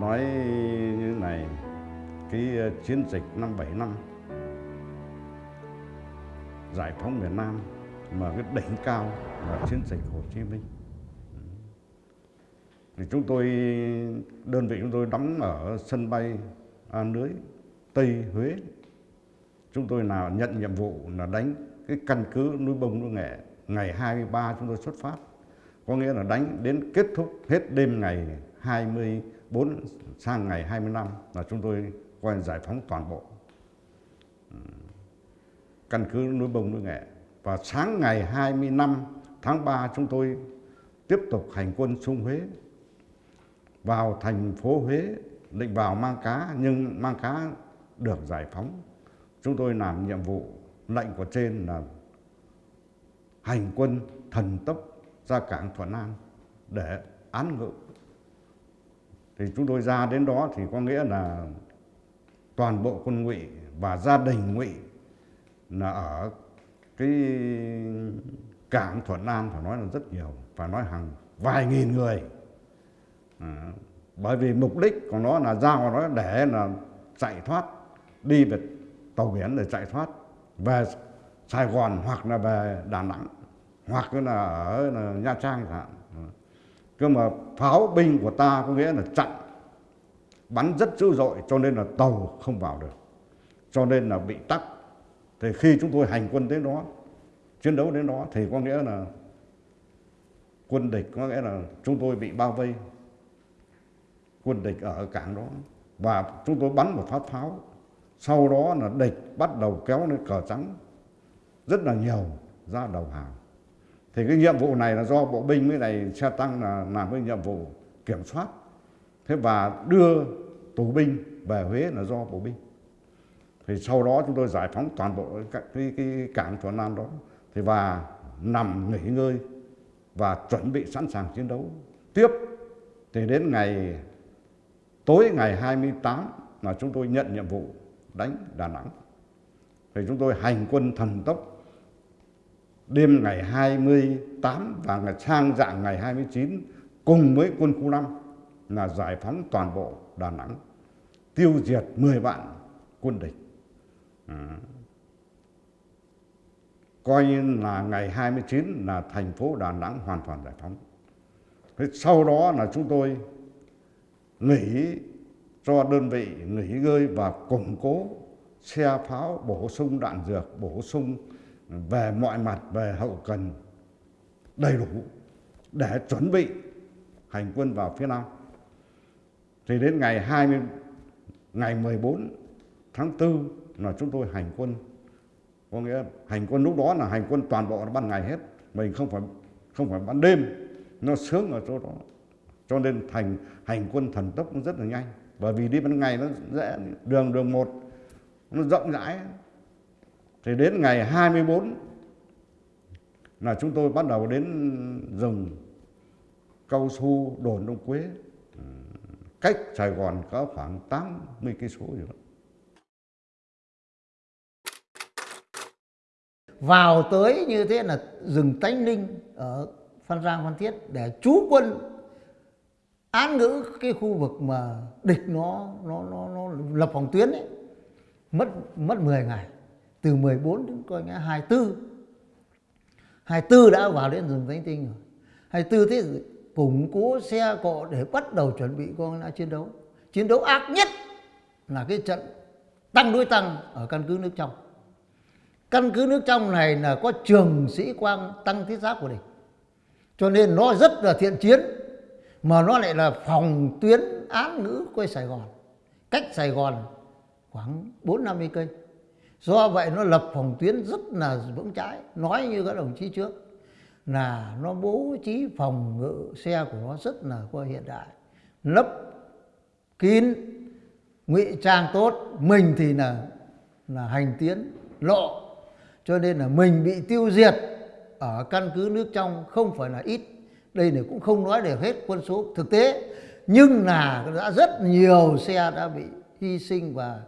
nói như này, cái ờ, chiến dịch năm bảy năm, giải phóng miền Nam mà cái đỉnh cao là chiến dịch Hồ Chí Minh. Ừ. Thì chúng tôi, đơn vị chúng tôi đóng ở sân bay A Lưới, Tây Huế. Chúng tôi nào nhận nhiệm vụ là đánh cái căn cứ núi bông núi nghệ ngày 23 chúng tôi xuất phát. Có nghĩa là đánh đến kết thúc hết đêm ngày 4 sang ngày 25 là chúng tôi coi giải phóng toàn bộ. Căn cứ núi bông, núi nghệ. Và sáng ngày 25 tháng 3 chúng tôi tiếp tục hành quân xuống Huế, vào thành phố Huế, định vào mang cá, nhưng mang cá được giải phóng. Chúng tôi làm nhiệm vụ, lệnh của trên là hành quân thần tốc ra cảng Thuận An để án ngự thì chúng tôi ra đến đó thì có nghĩa là toàn bộ quân ngụy và gia đình ngụy là ở cái cảng Thuận An phải nói là rất nhiều phải nói hàng vài nghìn người. À, bởi vì mục đích của nó là ra nó để là chạy thoát đi về tàu biển để chạy thoát về Sài Gòn hoặc là về Đà Nẵng hoặc là ở Nha Trang chẳng hạn cơ mà pháo binh của ta có nghĩa là chặn, bắn rất dữ dội, cho nên là tàu không vào được, cho nên là bị tắc. Thì khi chúng tôi hành quân đến đó, chiến đấu đến đó, thì có nghĩa là quân địch, có nghĩa là chúng tôi bị bao vây. Quân địch ở cảng đó, và chúng tôi bắn một phát pháo. Sau đó là địch bắt đầu kéo lên cờ trắng, rất là nhiều, ra đầu hàng thì cái nhiệm vụ này là do bộ binh với này xe tăng là làm cái nhiệm vụ kiểm soát. Thế và đưa tù binh về Huế là do bộ binh. Thì sau đó chúng tôi giải phóng toàn bộ cái, cái, cái cảng Thuận Nam đó. Thì và nằm nghỉ ngơi và chuẩn bị sẵn sàng chiến đấu. Tiếp thì đến ngày tối ngày 28 là chúng tôi nhận nhiệm vụ đánh Đà Nẵng. Thì chúng tôi hành quân thần tốc đêm ngày 28 và ngày sang dạng ngày 29 cùng với quân khu 5 là giải phóng toàn bộ Đà Nẵng, tiêu diệt 10 vạn quân địch à. coi như là ngày 29 là thành phố Đà Nẵng hoàn toàn giải phóng thế sau đó là chúng tôi nghỉ cho đơn vị nghỉ ngơi và củng cố xe pháo bổ sung đạn dược, bổ sung về mọi mặt, về hậu cần đầy đủ để chuẩn bị hành quân vào phía Nam. Thì đến ngày 20 ngày 14 tháng 4 là chúng tôi hành quân. Có nghĩa hành quân lúc đó là hành quân toàn bộ ban ngày hết. Mình không phải không phải ban đêm. Nó sướng ở chỗ đó. Cho nên thành, hành quân thần tốc nó rất là nhanh. Bởi vì đi ban ngày nó dễ, đường đường một nó rộng rãi thì đến ngày 24 là chúng tôi bắt đầu đến rừng cao su đồn Đông Quế cách Sài Gòn có khoảng 80 cây số gì đó. Vào tới như thế là rừng Tánh Linh ở Phan Giang Phan Thiết để trú quân án ngữ cái khu vực mà địch nó nó nó, nó lập phòng tuyến ấy mất mất 10 ngày từ 14 đến coi nghe 24 24 đã vào đến rừng Thánh Tinh rồi. 24 thế củng cố xe cộ để bắt đầu chuẩn bị con đã chiến đấu. Chiến đấu ác nhất là cái trận tăng đối tăng ở căn cứ nước trong. Căn cứ nước trong này là có trường sĩ quan tăng thiết giáp của địch. Cho nên nó rất là thiện chiến, mà nó lại là phòng tuyến án ngữ quay Sài Gòn. Cách Sài Gòn khoảng 4 50 cây do vậy nó lập phòng tuyến rất là vững chãi. Nói như các đồng chí trước, là nó bố trí phòng ngự xe của nó rất là có hiện đại. Lấp, kín, ngụy trang tốt. Mình thì là là hành tiến, lộ. Cho nên là mình bị tiêu diệt ở căn cứ nước trong không phải là ít. Đây này cũng không nói để hết quân số thực tế. Nhưng là đã rất nhiều xe đã bị hy sinh và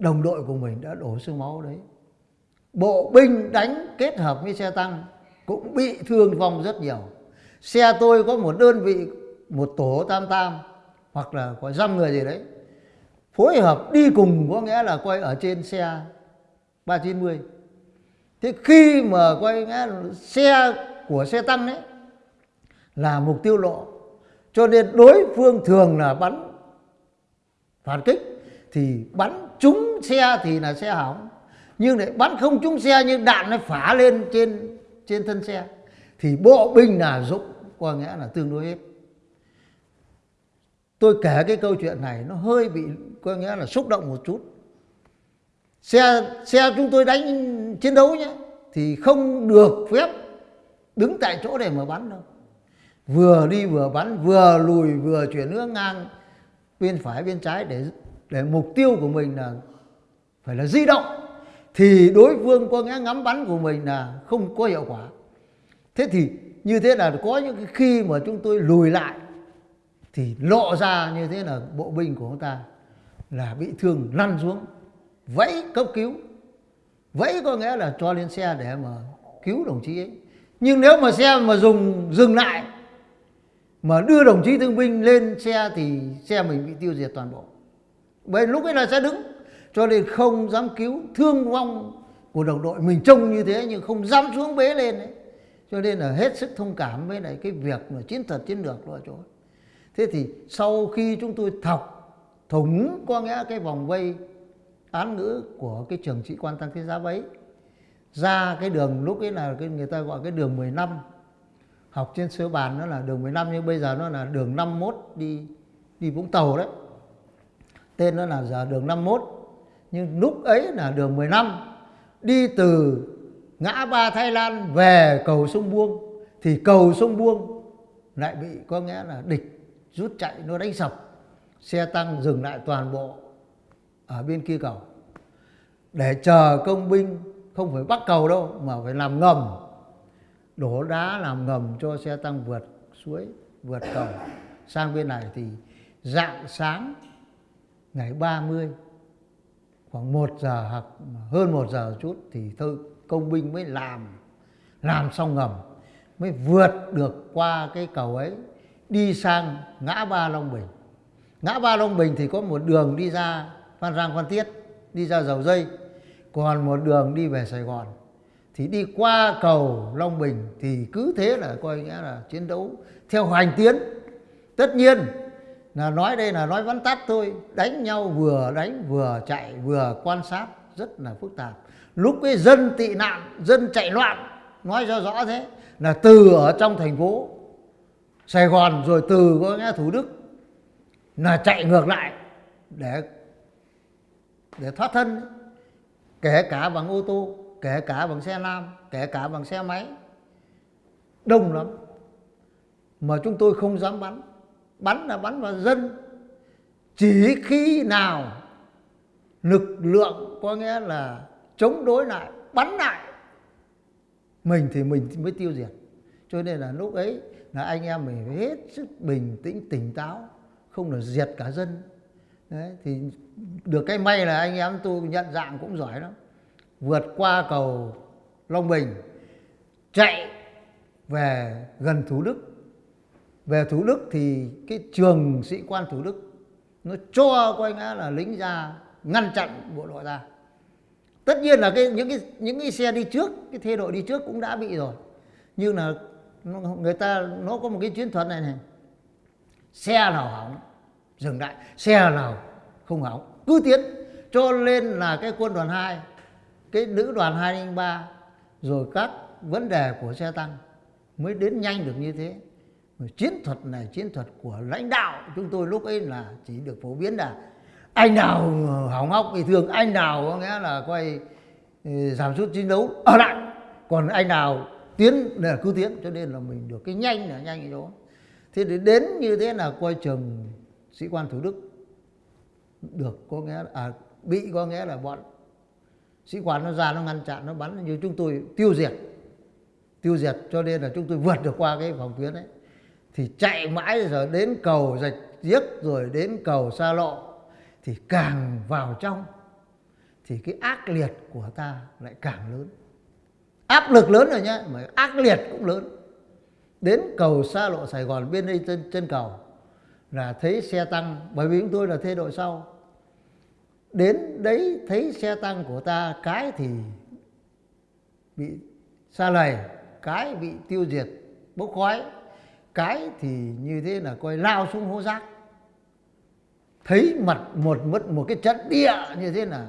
đồng đội của mình đã đổ xương máu đấy. Bộ binh đánh kết hợp với xe tăng cũng bị thương vong rất nhiều. Xe tôi có một đơn vị, một tổ tam tam hoặc là có dăm người gì đấy, phối hợp đi cùng có nghĩa là quay ở trên xe 390 thế khi mà quay nghĩa là xe của xe tăng đấy là mục tiêu lộ, cho nên đối phương thường là bắn phản kích, thì bắn trúng xe thì là xe hỏng, nhưng lại bắn không trúng xe nhưng đạn nó phá lên trên trên thân xe. Thì bộ binh là dụng, có nghĩa là tương đối hết tôi kể cái câu chuyện này, nó hơi bị, có nghĩa là xúc động một chút. Xe xe chúng tôi đánh chiến đấu nhé, thì không được phép đứng tại chỗ để mà bắn đâu. Vừa đi vừa bắn, vừa lùi vừa chuyển hướng ngang bên phải, bên trái để để mục tiêu của mình là phải là di động. Thì đối phương có nghĩa ngắm bắn của mình là không có hiệu quả. Thế thì như thế là có những cái khi mà chúng tôi lùi lại, thì lộ ra như thế là bộ binh của chúng ta là bị thương lăn xuống, vẫy cấp cứu. Vẫy có nghĩa là cho lên xe để mà cứu đồng chí ấy. Nhưng nếu mà xe mà dùng, dừng lại, mà đưa đồng chí thương binh lên xe thì xe mình bị tiêu diệt toàn bộ bởi lúc ấy là sẽ đứng. Cho nên không dám cứu thương vong của đồng đội mình trông như thế, nhưng không dám xuống bế lên đấy cho nên là hết sức thông cảm với lại cái việc mà chiến thuật chiến lược của chỗ thế thì sau khi chúng tôi thọc, thủng có nghĩa cái vòng vây án ngữ của cái trường sĩ quan tăng thế giáp ấy ra cái đường lúc ấy là cái người ta gọi cái đường 15 học trên sơ bàn nó là đường 15 nhưng bây giờ nó là đường 51 đi đi Vũng Tàu đấy tên nó là giờ đường 51 nhưng lúc ấy là đường 15 đi từ ngã ba Thái Lan về cầu sông Buông, thì cầu sông Buông lại bị có nghĩa là địch rút chạy, nó đánh sập, xe tăng dừng lại toàn bộ ở bên kia cầu. Để chờ công binh không phải bắt cầu đâu, mà phải làm ngầm, đổ đá làm ngầm cho xe tăng vượt suối, vượt cầu. Sang bên này thì dạng sáng ngày 30 khoảng 1 giờ hoặc hơn 1 giờ chút thì thôi, công binh mới làm làm xong ngầm, mới vượt được qua cái cầu ấy, đi sang ngã ba Long Bình. Ngã ba Long Bình thì có một đường đi ra Phan Rang Phan Thiết, đi ra dầu dây, còn một đường đi về Sài Gòn. Thì đi qua cầu Long Bình thì cứ thế là coi nghĩa là chiến đấu theo hành tiến. Tất nhiên là nói đây là nói vắn tắt thôi. Đánh nhau vừa đánh vừa chạy, vừa quan sát, rất là phức tạp. Lúc cái dân tị nạn, dân chạy loạn, nói cho rõ thế. Là từ ở trong thành phố Sài Gòn, rồi từ có nghe Thủ Đức, là chạy ngược lại để để thoát thân. Kể cả bằng ô tô, kể cả bằng xe lam, kể cả bằng xe máy. Đông lắm. Mà chúng tôi không dám bắn bắn là bắn vào dân. Chỉ khi nào lực lượng có nghĩa là chống đối lại, bắn lại, mình thì mình mới tiêu diệt. Cho nên là lúc ấy là anh em mình phải hết sức bình tĩnh, tỉnh táo, không là diệt cả dân. Đấy, thì được cái may là anh em tôi nhận dạng cũng giỏi lắm. Vượt qua cầu Long Bình, chạy về gần Thủ Đức về Thủ Đức thì cái trường sĩ quan Thủ Đức nó cho coi ngã là lính ra ngăn chặn bộ đội ra. Tất nhiên là cái, những cái những cái xe đi trước, cái thê đội đi trước cũng đã bị rồi. Nhưng là người ta, nó có một cái chiến thuật này này. Xe nào hỏng, dừng lại. Xe nào không hỏng, cứ tiến. Cho nên là cái quân đoàn 2 cái nữ đoàn 203 rồi các vấn đề của xe tăng mới đến nhanh được như thế chiến thuật này chiến thuật của lãnh đạo chúng tôi lúc ấy là chỉ được phổ biến là anh nào hỏng hóc bị thương anh nào có nghĩa là quay ừ, giảm sút chiến đấu ở lại. Còn anh nào tiến là cứ tiến cho nên là mình được cái nhanh là nhanh như đó. Thế để đến như thế là quay trường sĩ quan thủ đức được có nghĩa là à, bị có nghĩa là bọn sĩ quan nó ra nó ngăn chặn nó bắn. Như chúng tôi tiêu diệt tiêu diệt cho nên là chúng tôi vượt được qua cái phòng tuyến đấy thì chạy mãi rồi đến cầu rạch giếc rồi đến cầu xa lộ thì càng vào trong thì cái ác liệt của ta lại càng lớn. Áp lực lớn rồi nhá mà ác liệt cũng lớn. Đến cầu xa lộ Sài Gòn bên đây trên, trên cầu là thấy xe tăng bởi vì chúng tôi là thế đội sau. Đến đấy thấy xe tăng của ta cái thì bị xa lầy cái bị tiêu diệt bốc khói cái thì như thế là coi lao xuống hố rác. Thấy mặt một, mất một cái trận địa như thế là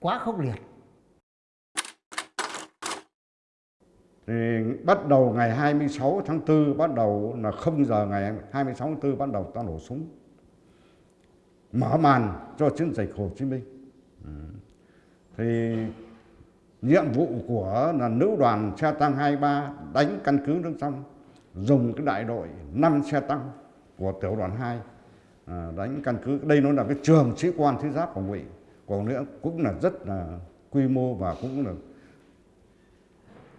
quá khốc liệt. Thì bắt đầu ngày 26 tháng 4 bắt đầu là 0 giờ ngày 26 tháng 4 bắt đầu ta nổ súng. Mở màn cho chiến dịch Hồ Chí Minh. Ừ. thì nhiệm vụ của là nữ đoàn xe tăng 23 đánh căn cứ nước sông dùng cái đại đội 5 xe tăng của tiểu đoàn 2 à, đánh căn cứ. Đây nó là cái trường sĩ quan thiết giáp của ngụy. Còn nữa cũng là rất là quy mô và cũng là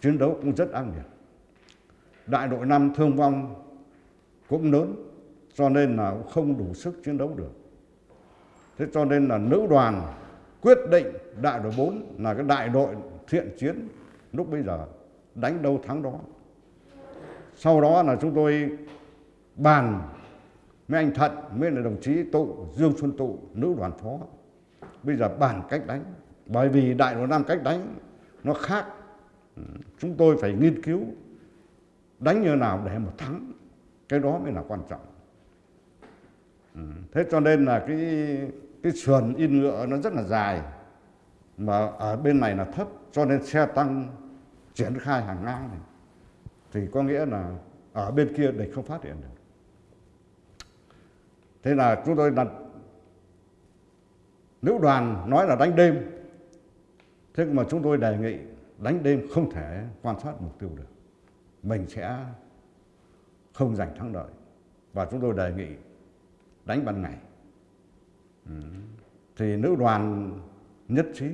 chiến đấu cũng rất ác liệt. Đại đội 5 thương vong cũng lớn cho nên là không đủ sức chiến đấu được. Thế cho nên là nữ đoàn quyết định đại đội 4 là cái đại đội thiện chiến lúc bây giờ đánh đâu thắng đó sau đó là chúng tôi bàn với anh Thận với là đồng chí Tụ, Dương Xuân Tụ, nữ đoàn phó. Bây giờ bàn cách đánh. Bởi vì đại đội năm cách đánh, nó khác. Ừ, chúng tôi phải nghiên cứu đánh như nào để mà thắng. Cái đó mới là quan trọng. Ừ, thế cho nên là cái cái sườn in ngựa nó rất là dài, mà ở bên này là thấp, cho nên xe tăng triển khai hàng ngang này thì có nghĩa là ở bên kia địch không phát hiện được. Thế là chúng tôi đặt lữ đoàn nói là đánh đêm. Thế mà chúng tôi đề nghị đánh đêm không thể quan sát mục tiêu được. Mình sẽ không giành thắng lợi. Và chúng tôi đề nghị đánh ban ngày. Ừ. thì nữ đoàn nhất trí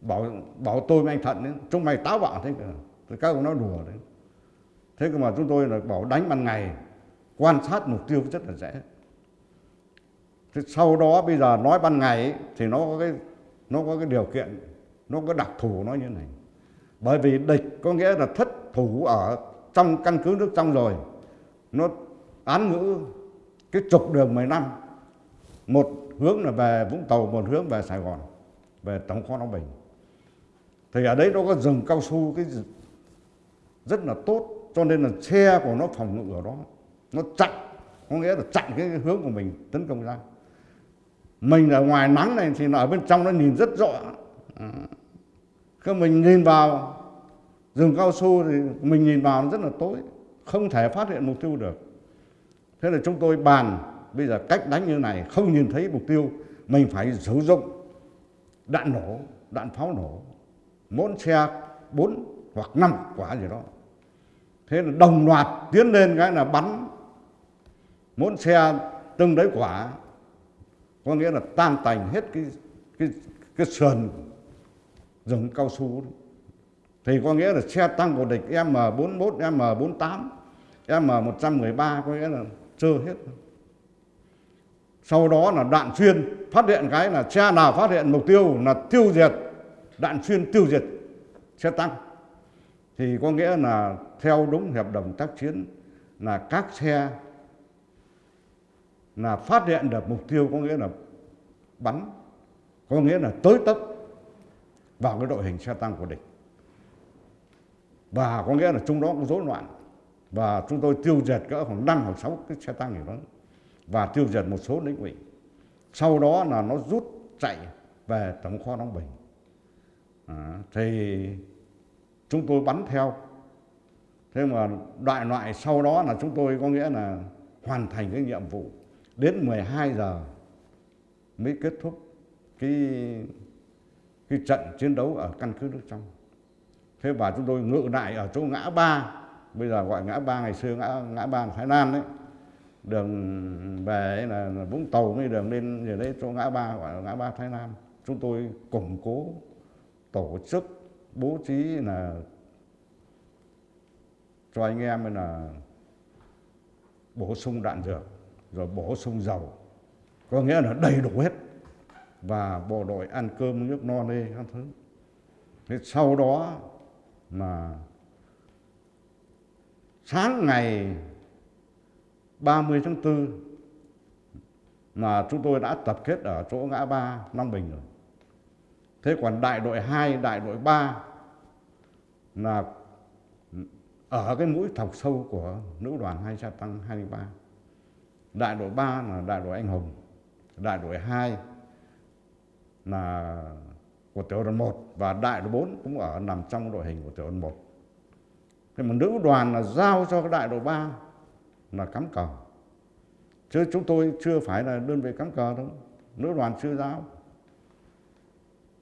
bảo bảo tôi với anh thận ấy, chúng mày táo bạo thế cơ thì các ông nói đùa đấy. Thế cơ mà chúng tôi là bảo đánh ban ngày quan sát mục tiêu rất là dễ. Thế sau đó bây giờ nói ban ngày ấy, thì nó có cái nó có cái điều kiện nó có đặc thù nó như này. Bởi vì địch có nghĩa là thất thủ ở trong căn cứ nước trong rồi nó án ngữ cái trục đường 10 năm. Một hướng là về Vũng Tàu một hướng về Sài Gòn về Tổng kho Long Bình. Thì ở đấy nó có rừng cao su cái rất là tốt, cho nên là xe của nó phòng ngự ở đó, nó chặn, có nghĩa là chặn cái hướng của mình tấn công ra. Mình ở ngoài nắng này thì ở bên trong nó nhìn rất rõ. À, Khi mình nhìn vào rừng cao su thì mình nhìn vào nó rất là tối, không thể phát hiện mục tiêu được. Thế là chúng tôi bàn, bây giờ cách đánh như này, không nhìn thấy mục tiêu, mình phải sử dụng đạn nổ, đạn pháo nổ mỗi xe bốn hoặc năm quả gì đó thế là đồng loạt tiến lên cái là bắn mỗi xe từng đấy quả có nghĩa là tan tành hết cái cái cái sườn rừng cao su thì có nghĩa là xe tăng của địch M41, M48, M113 có nghĩa là trơ hết. Sau đó là đạn xuyên, phát hiện cái là xe nào phát hiện mục tiêu là tiêu diệt, đạn xuyên tiêu diệt xe tăng. Thì có nghĩa là theo đúng hiệp đồng tác chiến là các xe là phát hiện được mục tiêu có nghĩa là bắn, có nghĩa là tới tấp vào cái đội hình xe tăng của địch. Và có nghĩa là chúng đó cũng rối loạn. Và chúng tôi tiêu diệt cỡ khoảng năm hoặc sáu cái xe tăng gì đó và tiêu diệt một số lính ủy. Sau đó là nó rút chạy về tổng kho đóng bình. À, thì chúng tôi bắn theo. Thế mà đại loại sau đó là chúng tôi có nghĩa là hoàn thành cái nhiệm vụ. Đến 12 giờ mới kết thúc cái cái trận chiến đấu ở căn cứ nước trong. Thế và chúng tôi ngự lại ở chỗ ngã ba bây giờ gọi ngã ba ngày xưa ngã ngã ba thái lan đấy. Đường về là, là vũng tàu cái đường lên về đấy chỗ ngã ba gọi là ngã ba thái lan. Chúng tôi củng cố tổ chức bố trí là cho anh em là bổ sung đạn dược, rồi bổ sung dầu. Có nghĩa là đầy đủ hết. Và bộ đội ăn cơm nước no nê các thứ. Thế sau đó mà sáng ngày 30 tháng 4 mà chúng tôi đã tập kết ở chỗ ngã ba, Long Bình rồi. Thế còn đại đội 2, đại đội 3 là ở cái mũi thọc sâu của nữ đoàn hai xe tăng 23 Đại đội 3 là đại đội anh hùng, đại đội 2 là của tiểu đoàn 1 và đại đội 4 cũng ở nằm trong đội hình của tiểu đoàn 1. Thế mà nữ đoàn là giao cho cái đại đội 3 là cắm cờ. Chứ chúng tôi chưa phải là đơn vị cắm cờ đâu. Nữ đoàn chưa giao.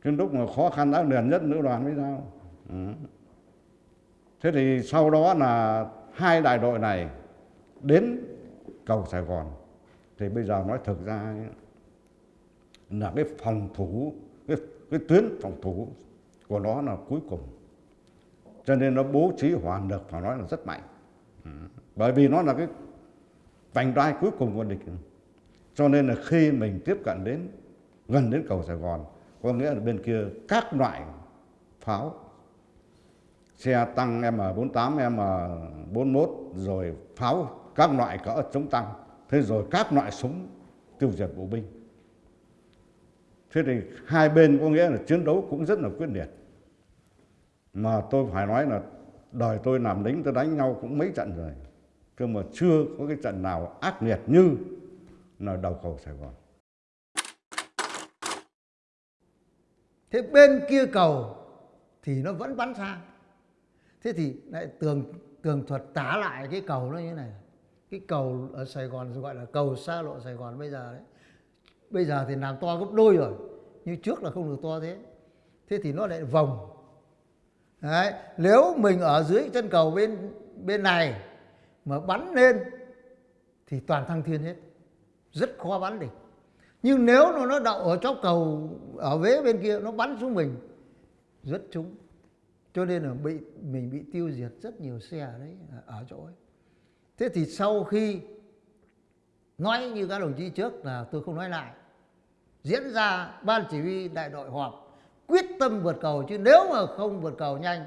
Cái lúc mà khó khăn đã liền nhất nữ đoàn mới sao? Ừ. Thế thì sau đó là hai đại đội này đến cầu Sài Gòn. Thì bây giờ nói thực ra là cái phòng thủ, cái, cái tuyến phòng thủ của nó là cuối cùng. Cho nên nó bố trí hỏa lực phải nói là rất mạnh. Ừ. Bởi vì nó là cái vành đai cuối cùng của địch. Cho nên là khi mình tiếp cận đến gần đến cầu Sài Gòn, có nghĩa là bên kia các loại pháo xe tăng M48, M41 rồi pháo các loại cỡ chống tăng. Thế rồi các loại súng tiêu diệt bộ binh. Thế thì hai bên có nghĩa là chiến đấu cũng rất là quyết liệt. Mà tôi phải nói là đời tôi làm lính tôi đánh nhau cũng mấy trận rồi. Cơ mà chưa có cái trận nào ác liệt như là đầu cầu Sài Gòn. Thế bên kia cầu thì nó vẫn bắn sang thế thì lại tường tường thuật tả lại cái cầu nó như thế này. Cái cầu ở Sài Gòn gọi là cầu xa lộ Sài Gòn bây giờ đấy. Bây giờ thì làm to gấp đôi rồi, như trước là không được to thế. Thế thì nó lại vòng. Đấy, nếu mình ở dưới chân cầu bên bên này mà bắn lên thì toàn thăng thiên hết. Rất khó bắn địch nhưng nếu nó nó đậu ở chóp cầu ở vế bên kia, nó bắn xuống mình rất trúng. Cho nên là bị, mình bị tiêu diệt rất nhiều xe đấy, ở chỗ ấy. Thế thì sau khi nói như các đồng chí trước là tôi không nói lại, diễn ra ban chỉ huy đại đội họp quyết tâm vượt cầu, chứ nếu mà không vượt cầu nhanh,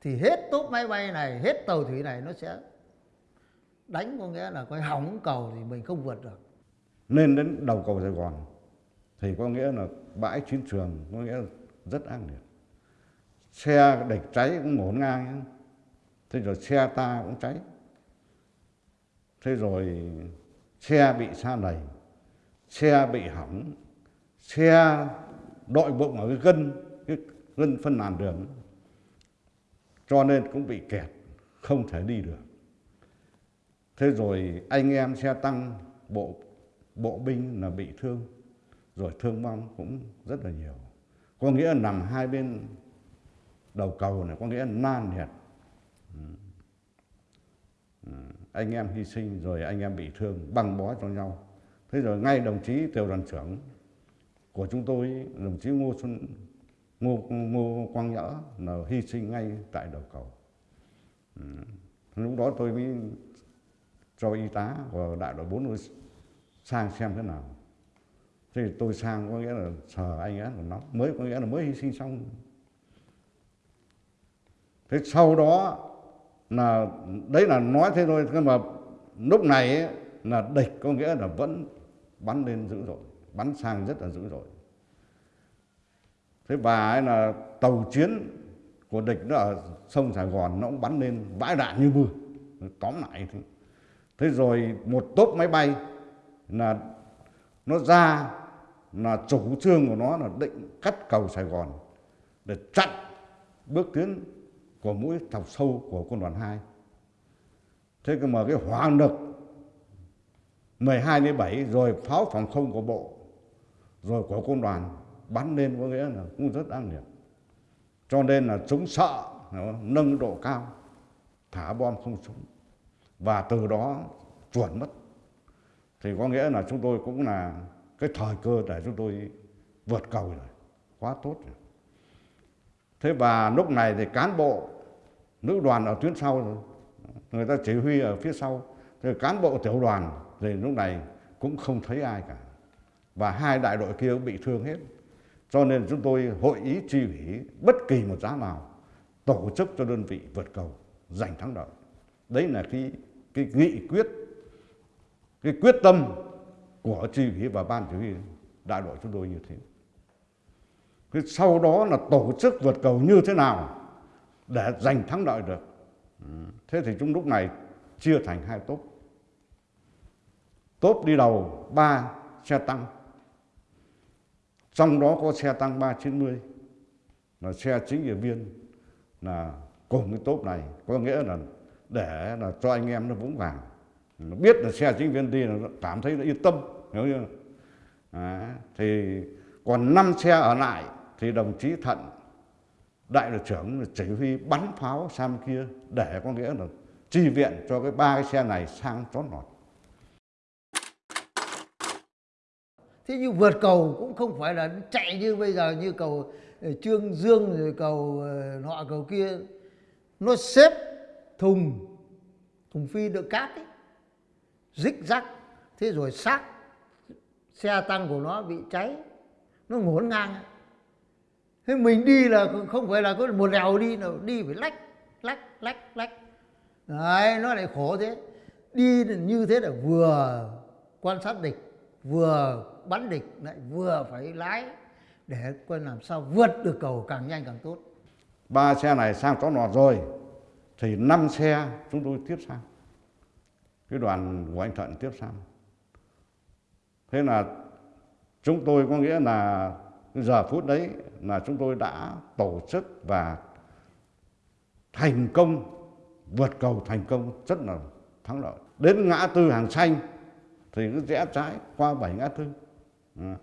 thì hết tốp máy bay này, hết tàu thủy này nó sẽ đánh, có nghĩa là coi hỏng cầu thì mình không vượt được lên đến đầu cầu Sài Gòn thì có nghĩa là bãi chiến trường có nghĩa là rất ác liệt. Xe địch cháy cũng ngổn ngang thế rồi xe ta cũng cháy. Thế rồi xe bị sa đầy, xe bị hỏng xe đội bụng ở cái gân cái gân phân làn đường. Cho nên cũng bị kẹt không thể đi được. Thế rồi anh em xe tăng bộ bộ binh là bị thương, rồi thương vong cũng rất là nhiều. Có nghĩa là nằm hai bên đầu cầu này, có nghĩa là nan nhiệt ừ. ừ. anh em hy sinh rồi anh em bị thương, băng bó cho nhau. Thế rồi ngay đồng chí tiểu đoàn trưởng của chúng tôi, đồng chí ngô xuân, ngô ngô quang nhỡ là hy sinh ngay tại đầu cầu. Ừ. Lúc đó tôi mới cho y tá của đại đội bốn sang xem thế nào. Thì tôi sang có nghĩa là sờ anh ấy của nó mới có nghĩa là mới hy sinh xong. Thế sau đó là đấy là nói thế thôi nhưng mà lúc này ấy, là địch có nghĩa là vẫn bắn lên dữ dội bắn sang rất là dữ dội. Thế và ấy là tàu chiến của địch nó ở sông Sài Gòn nó cũng bắn lên vãi đạn như mưa tóm lại. Thế. thế rồi một tốp máy bay là nó ra là chủ trương của nó là định cắt cầu Sài Gòn để chặn bước tiến của mũi thọc sâu của quân đoàn 2. Thế cơ mà cái hỏa lực 12 đến 7 rồi pháo phòng không của bộ, rồi của quân đoàn bắn lên có nghĩa là cũng rất ác liệt. Cho nên là chúng sợ nâng độ cao, thả bom không súng và từ đó chuẩn mất thì có nghĩa là chúng tôi cũng là cái thời cơ để chúng tôi vượt cầu rồi. Quá tốt rồi. Thế và lúc này thì cán bộ, nữ đoàn ở tuyến sau rồi người ta chỉ huy ở phía sau. Thì cán bộ tiểu đoàn thì lúc này cũng không thấy ai cả. Và hai đại đội kia bị thương hết. Cho nên chúng tôi hội ý chi ủy bất kỳ một giá nào, tổ chức cho đơn vị vượt cầu giành thắng lợi. Đấy là cái cái nghị quyết cái quyết tâm của chỉ huy và ban chỉ huy đại đội chúng tôi như thế. Cái sau đó là tổ chức vượt cầu như thế nào để giành thắng lợi được. Thế thì chúng lúc này chia thành hai tốp. Tốp đi đầu ba xe tăng. Trong đó có xe tăng 390 là xe chính ủy viên, là cùng cái tốp này, có nghĩa là để là cho anh em nó vững vàng nó biết là xe chính viên đi là cảm thấy nó yên tâm hiểu chưa? À, thì còn năm xe ở lại thì đồng chí thận đại đội trưởng chỉ huy bắn pháo sang kia để có nghĩa là chi viện cho cái ba cái xe này sang chót lọt. Thế nhưng vượt cầu cũng không phải là chạy như bây giờ như cầu ờ, trương dương rồi cầu ờ, nọ cầu kia. Nó xếp thùng thùng phi đựng cát ấy rích rắc, thế rồi xác, xe tăng của nó bị cháy, nó ngổn ngang. Thế mình đi là không phải là có một lèo đi nào đi phải lách lách lách lách. Đấy, nó lại khổ thế. Đi như thế là vừa quan sát địch, vừa bắn địch, lại vừa phải lái, để coi làm sao vượt được cầu càng nhanh càng tốt. Ba xe này sang chó nọt rồi, thì năm xe chúng tôi tiếp sang cái đoàn của anh Thuận tiếp sang thế là chúng tôi có nghĩa là giờ phút đấy là chúng tôi đã tổ chức và thành công, vượt cầu thành công rất là thắng lợi. Đến ngã tư hàng xanh thì cứ rẽ trái qua bảy ngã tư. À.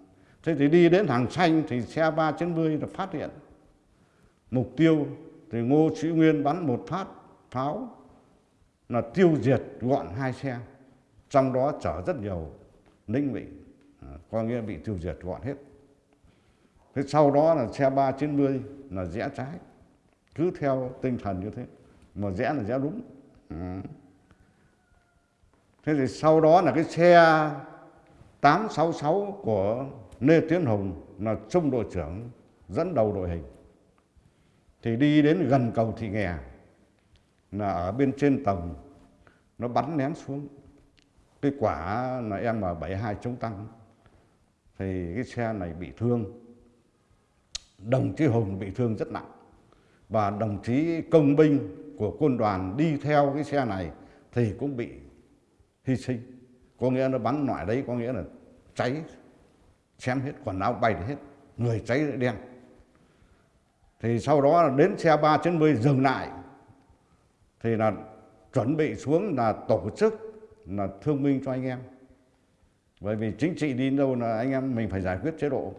thế thì đi đến hàng xanh thì xe ba trên mươi là phát hiện. Mục tiêu thì ngô sĩ nguyên bắn một phát pháo là tiêu diệt gọn hai xe, trong đó chở rất nhiều lính bị à, có nghĩa bị tiêu diệt gọn hết. Thế sau đó là xe ba chín mươi là rẽ trái, cứ theo tinh thần như thế, mà rẽ là rẽ đúng. Ừ. Thế thì sau đó là cái xe 866 của Lê Tiến Hùng là trung đội trưởng dẫn đầu đội hình. Thì đi đến gần cầu Thị Nghè là ở bên trên tầng, nó bắn ném xuống. Cái quả là em M72 chống tăng. Thì cái xe này bị thương. Đồng chí Hùng bị thương rất nặng. Và đồng chí công binh của quân đoàn đi theo cái xe này thì cũng bị hy sinh. Có nghĩa nó bắn loại đấy có nghĩa là cháy chém hết, quần áo bay hết, người cháy đen. Thì sau đó đến xe ba trên mươi dừng lại thì là chuẩn bị xuống là tổ chức là thương minh cho anh em. Bởi vì chính trị đi đâu là anh em mình phải giải quyết chế độ.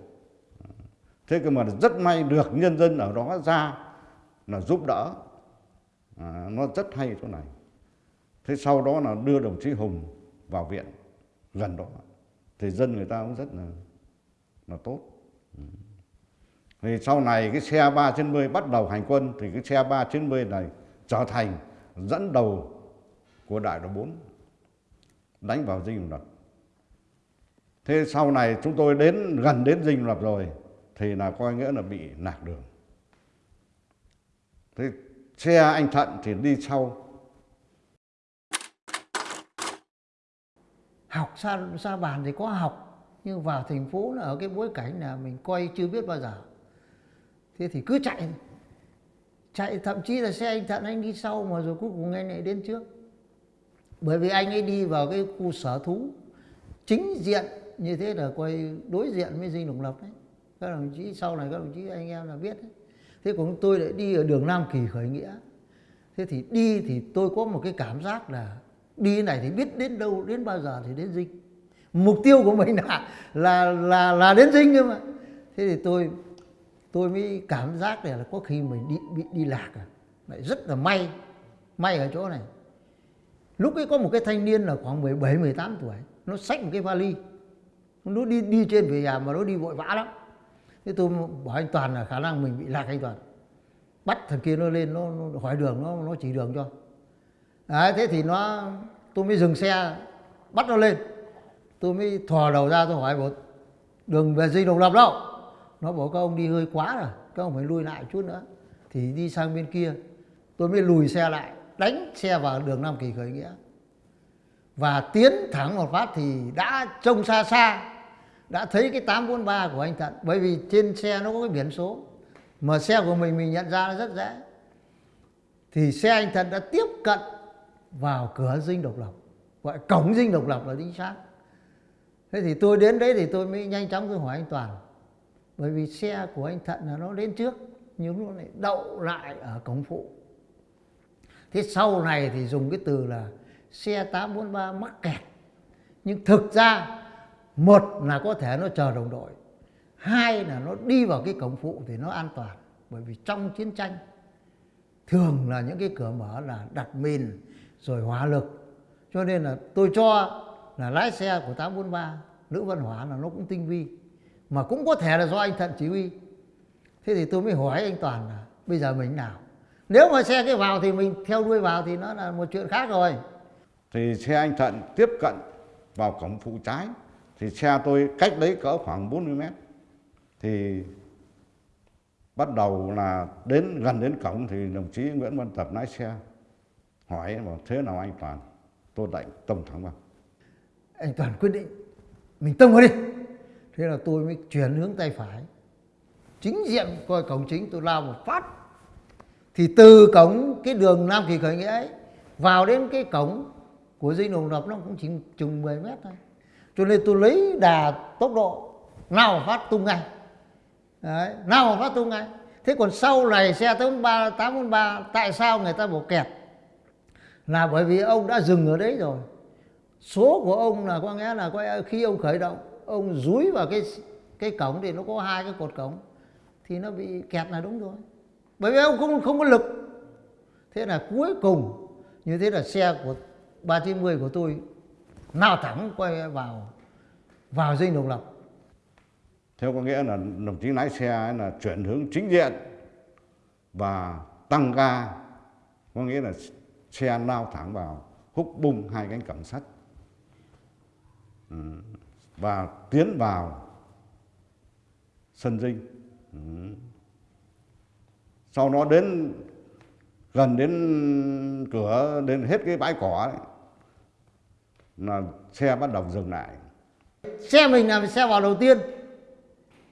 Thế cơ mà rất may được nhân dân ở đó ra là giúp đỡ. À, nó rất hay chỗ này. Thế sau đó là đưa đồng chí hùng vào viện gần đó. Thì dân người ta cũng rất là là tốt. Thì sau này cái xe 390 bắt đầu hành quân thì cái xe 390 này trở thành dẫn đầu của đại đội 4 đánh vào dinh độc lập. Thế sau này chúng tôi đến gần đến dinh độc lập rồi thì là coi nghĩa là bị lạc đường. Thế xe anh Thận thì đi sau. Học xa, xa bàn thì có học nhưng vào thành phố là ở cái bối cảnh là mình coi chưa biết bao giờ. Thế thì cứ chạy chạy, thậm chí là xe anh thận anh đi sau mà rồi cuối cùng anh lại đến trước. Bởi vì anh ấy đi vào cái khu sở thú, chính diện như thế là quay đối diện với dinh độc lập đấy. Các đồng chí, sau này các đồng chí, anh em là biết đấy. Thế còn tôi lại đi ở đường Nam Kỳ khởi nghĩa. Thế thì đi thì tôi có một cái cảm giác là đi này thì biết đến đâu, đến bao giờ thì đến dinh. Mục tiêu của mình là là là là đến dinh cơ mà. Thế thì tôi tôi mới cảm giác là có khi mình đi bị đi lạc à. Lại rất là may may ở chỗ này. Lúc ấy có một cái thanh niên là khoảng 17 18 tuổi. Nó xách một cái vali. Nó đi đi trên về nhà mà nó đi vội vã lắm. Thế tôi bảo anh toàn là khả năng mình bị lạc anh toàn. Bắt thằng kia nó lên nó, nó hỏi đường nó nó chỉ đường cho. Đấy thế thì nó tôi mới dừng xe bắt nó lên. Tôi mới thò đầu ra tôi hỏi một đường về dinh độc lập đâu? Nó bảo các ông đi hơi quá rồi, các ông phải lui lại chút nữa. Thì đi sang bên kia, tôi mới lùi xe lại, đánh xe vào đường Nam Kỳ khởi nghĩa. Và tiến thẳng một phát thì đã trông xa xa, đã thấy cái 843 của anh Thận. Bởi vì trên xe nó có cái biển số, mà xe của mình mình nhận ra nó rất dễ. Thì xe anh Thận đã tiếp cận vào cửa dinh độc lập, gọi cổng dinh độc lập là chính xác. Thế thì tôi đến đấy thì tôi mới nhanh chóng tôi hỏi anh Toàn bởi vì xe của anh Thận là nó đến trước, nhưng nó lại đậu lại ở cổng phụ. Thế sau này thì dùng cái từ là xe 843 mắc kẹt. Nhưng thực ra, một là có thể nó chờ đồng đội, hai là nó đi vào cái cổng phụ thì nó an toàn. Bởi vì trong chiến tranh, thường là những cái cửa mở là đặt mìn rồi hỏa lực. Cho nên là tôi cho là lái xe của 843 Lữ Văn hóa là nó cũng tinh vi mà cũng có thể là do anh Thận chỉ huy. Thế thì tôi mới hỏi anh Toàn là bây giờ mình nào? Nếu mà xe cái vào thì mình theo đuôi vào thì nó là một chuyện khác rồi. Thì xe anh Thận tiếp cận vào cổng phụ trái thì xe tôi cách đấy cỡ khoảng 40 mét. Thì bắt đầu là đến gần đến cổng thì đồng chí Nguyễn Văn Tập lái xe hỏi bảo thế nào anh Toàn? Tôi đạnh tông thẳng vào. Anh Toàn quyết định mình tông vào đi thế là tôi mới chuyển hướng tay phải. Chính diện coi cổng chính tôi lao một phát. Thì từ cổng cái đường Nam Kỳ khởi nghĩa ấy vào đến cái cổng của dinh đồng lập nó cũng chỉ chừng 10 mét thôi. Cho nên tôi lấy đà tốc độ nào phát tung ngay. Đấy, nào phát tung ngay. Thế còn sau này xe 83 843 tại sao người ta bỏ kẹt? Là bởi vì ông đã dừng ở đấy rồi. Số của ông là có nghĩa là có khi ông khởi động ông dúi vào cái cái cổng thì nó có hai cái cột cổng, thì nó bị kẹt là đúng rồi. Bởi vì ông không không có lực. Thế là cuối cùng, như thế là xe của 390 của tôi nào thẳng quay vào vào dinh độc lập. Theo có nghĩa là đồng chí lái xe là chuyển hướng chính diện và tăng ga, có nghĩa là xe lao thẳng vào, húc bung hai cánh cổng sắt. Ừ và tiến vào sân dinh. Ừ. sau nó đến gần đến cửa đến hết cái bãi cỏ ấy, là xe bắt đầu dừng lại. Xe mình là xe vào đầu tiên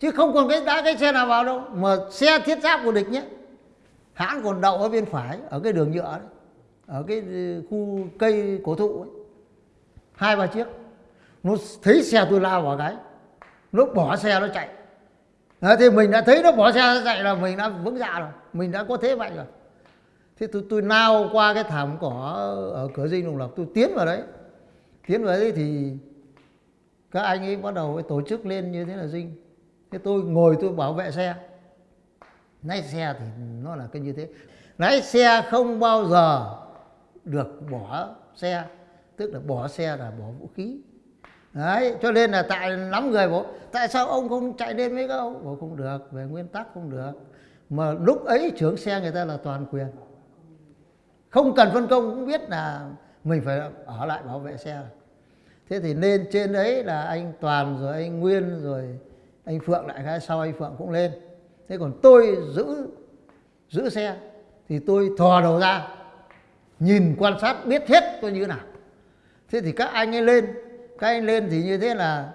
chứ không còn cái đã cái xe nào vào đâu mà xe thiết giáp của địch nhé. Hãng còn đậu ở bên phải ở cái đường nhựa đấy ở cái ừ, khu cây cổ thụ ấy. Hai ba chiếc nó thấy xe tôi lao vào cái nó bỏ xe nó chạy. Đấy, thì mình đã thấy nó bỏ xe nó chạy là mình đã vững dạ rồi mình đã có thế mạnh rồi. Thế tôi tôi lao qua cái thảm cỏ ở cửa dinh đồng lập tôi tiến vào đấy. Tiến vào đấy thì các anh ấy bắt đầu tổ chức lên như thế là dinh. Thế tôi ngồi tôi bảo vệ xe. Lái xe thì nó là cái như thế. Lái xe không bao giờ được bỏ xe tức là bỏ xe là bỏ vũ khí đấy, cho nên là tại lắm người bố tại sao ông không chạy lên với các ông? Không được, về nguyên tắc không được. Mà lúc ấy trưởng xe người ta là toàn quyền. Không cần phân công, cũng biết là mình phải ở lại bảo vệ xe. Thế thì lên trên đấy là anh toàn, rồi anh nguyên, rồi anh phượng lại cái sau anh phượng cũng lên. Thế còn tôi giữ giữ xe, thì tôi thò đầu ra, nhìn quan sát biết hết tôi như thế nào. Thế thì các anh ấy lên các anh lên thì như thế là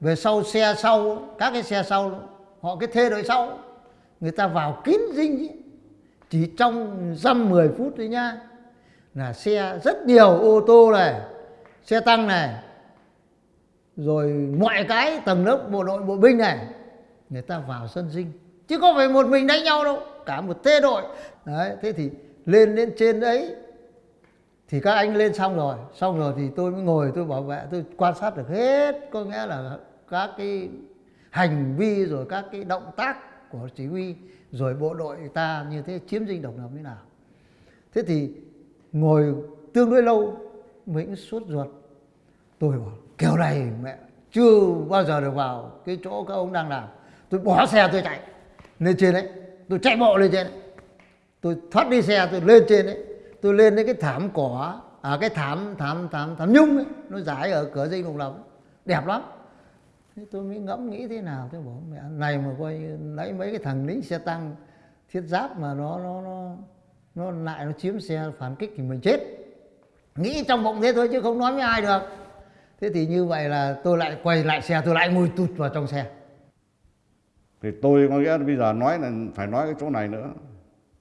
về sau xe sau, các cái xe sau họ cái thê đội sau, người ta vào kín dinh ý. chỉ trong dăm mười phút thôi nha là xe rất nhiều ô tô này, xe tăng này, rồi mọi cái tầng lớp bộ đội, bộ binh này, người ta vào sân dinh chứ không phải một mình đánh nhau đâu, cả một thê đội đấy, thế thì lên lên trên đấy thì các anh lên xong rồi xong rồi thì tôi mới ngồi, tôi bảo vệ, tôi quan sát được hết. Có nghĩa là các cái hành vi rồi các cái động tác của chỉ huy rồi bộ đội ta như thế, chiếm dinh độc lập như nào. Thế thì ngồi tương đối lâu mình suốt ruột. Tôi bảo, kiểu này mẹ, chưa bao giờ được vào cái chỗ các ông đang làm. Tôi bỏ xe tôi chạy lên trên đấy, tôi chạy bộ lên trên đấy. Tôi thoát đi xe tôi lên trên đấy tôi lên đến cái thảm cỏ à cái thảm thảm thảm thảm nhung ấy, nó giải ở cửa dinh độc lập đẹp lắm. Thế tôi mới ngẫm nghĩ thế nào tôi bảo, mẹ, này mà coi lấy mấy cái thằng lính xe tăng thiết giáp mà nó nó nó nó lại, nó chiếm xe phản kích thì mình chết. Nghĩ trong bụng thế thôi chứ không nói với ai được. Thế thì như vậy là tôi lại quay lại xe, tôi lại ngồi tụt vào trong xe. Thì tôi có nghĩa là bây giờ nói là, phải nói cái chỗ này nữa,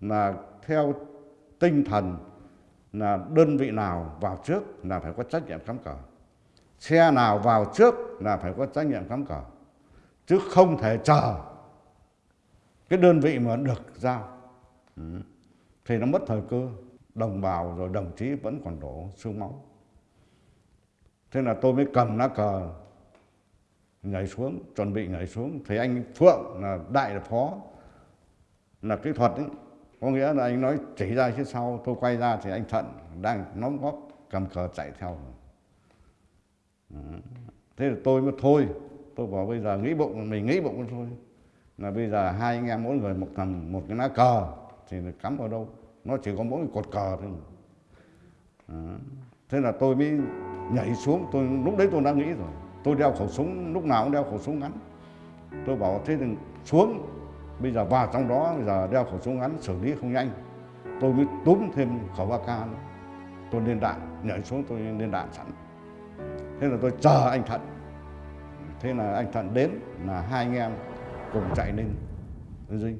là theo tinh thần là đơn vị nào vào trước là phải có trách nhiệm cắm cờ. Xe nào vào trước là phải có trách nhiệm cắm cờ. Chứ không thể chờ cái đơn vị mà được giao. Ừ. thì nó mất thời cơ. Đồng bào rồi đồng chí vẫn còn đổ xương máu. Thế là tôi mới cầm lá cờ nhảy xuống, chuẩn bị nhảy xuống. Thì anh phượng là đại phó, là kỹ thuật ấy có nghĩa là anh nói chỉ ra phía sau, tôi quay ra thì anh thận đang nóng góp cầm cờ chạy theo. Thế là tôi mới thôi. Tôi bảo bây giờ nghĩ bụng, mình nghĩ bụng thôi. Là bây giờ hai anh em mỗi người một cầm một cái lá cờ, thì cắm vào đâu? Nó chỉ có mỗi cột cờ thôi. Thế là tôi mới nhảy xuống. Tôi, lúc đấy tôi đã nghĩ rồi. Tôi đeo khẩu súng, lúc nào cũng đeo khẩu súng ngắn. Tôi bảo thế thì xuống bây giờ vào trong đó, bây giờ đeo khẩu súng ngắn, xử lý không nhanh. Tôi mới túm thêm khẩu ak nữa. Tôi lên đạn, nhảy xuống tôi lên đạn sẵn. Thế là tôi chờ anh thận. Thế là anh thận đến là hai anh em cùng chạy lên. Dinh.